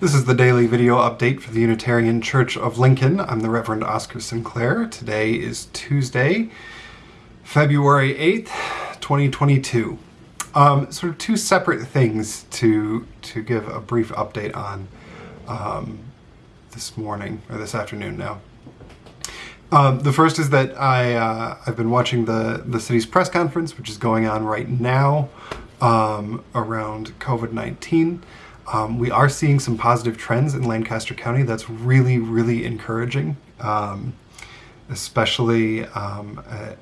This is the daily video update for the Unitarian Church of Lincoln. I'm the Reverend Oscar Sinclair. Today is Tuesday, February 8th, 2022. Um, sort of two separate things to to give a brief update on um, this morning or this afternoon now. Um, the first is that I uh, I've been watching the the city's press conference, which is going on right now um, around COVID nineteen. Um, we are seeing some positive trends in Lancaster County. That's really really encouraging, um, especially um, uh,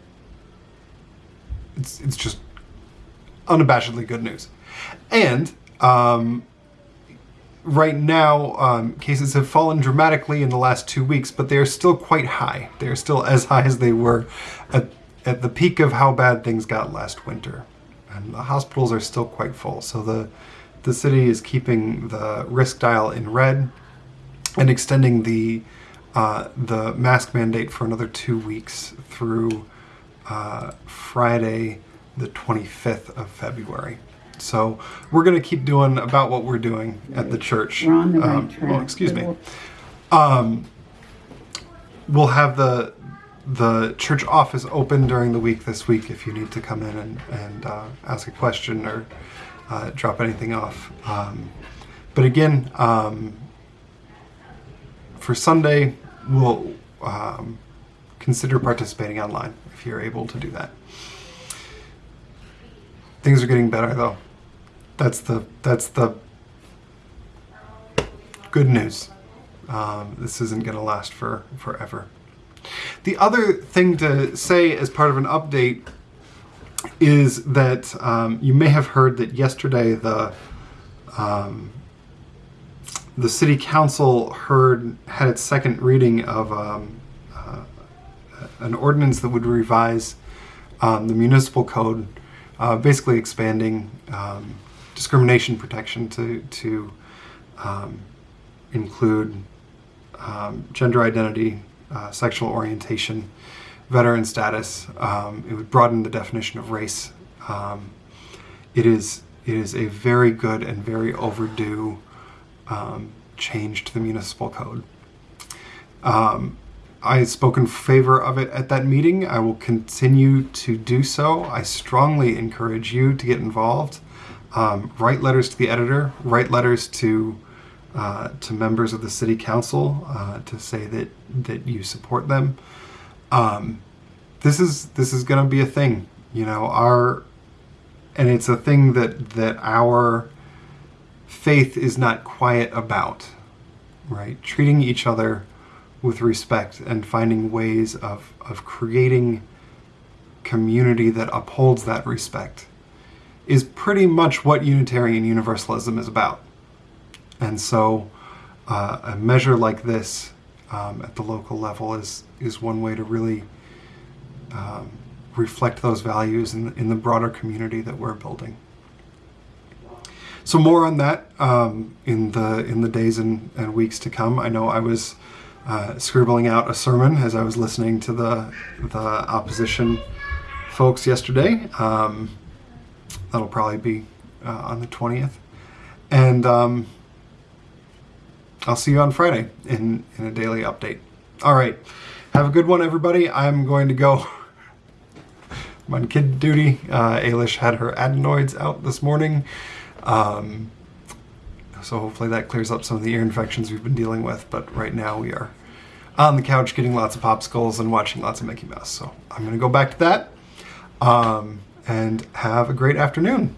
it's it's just unabashedly good news, and um, right now, um, cases have fallen dramatically in the last two weeks, but they are still quite high. They are still as high as they were at, at the peak of how bad things got last winter. And the hospitals are still quite full. So the, the city is keeping the risk dial in red and extending the, uh, the mask mandate for another two weeks through uh, Friday, the 25th of February. So we're going to keep doing about what we're doing at the church. We're on the right Um, track. well, excuse me. Um, we'll have the the church office open during the week this week if you need to come in and, and uh, ask a question or uh, drop anything off. Um, but again, um, for Sunday, we'll um, consider participating online if you're able to do that. Things are getting better though. That's the that's the good news. Um, this isn't going to last for forever. The other thing to say as part of an update is that um, you may have heard that yesterday the um, the city council heard had its second reading of um, uh, an ordinance that would revise um, the municipal code, uh, basically expanding um, discrimination protection to to um, include gender identity, uh, sexual orientation, veteran status. Um, it would broaden the definition of race. Um, it is it is a very good and very overdue um, change to the municipal code. Um, I spoke in favor of it at that meeting. I will continue to do so. I strongly encourage you to get involved. Um, write letters to the editor. Write letters to uh, to members of the city council uh, to say that that you support them. Um, this is this is going to be a thing, you know. Our and it's a thing that that our faith is not quiet about, right? Treating each other with respect and finding ways of of creating community that upholds that respect is pretty much what Unitarian Universalism is about. And so, uh, a measure like this um, at the local level is is one way to really um, reflect those values in, in the broader community that we're building. So more on that um, in the in the days and, and weeks to come. I know I was uh, scribbling out a sermon as I was listening to the the opposition folks yesterday. Um, that'll probably be uh, on the twentieth, and um, I'll see you on Friday in in a daily update. All right, have a good one, everybody. I'm going to go. I'm on kid duty. Uh, Ailish had her adenoids out this morning. Um, so hopefully that clears up some of the ear infections we've been dealing with. But right now we are on the couch getting lots of popsicles and watching lots of Mickey Mouse. So I'm going to go back to that um, and have a great afternoon.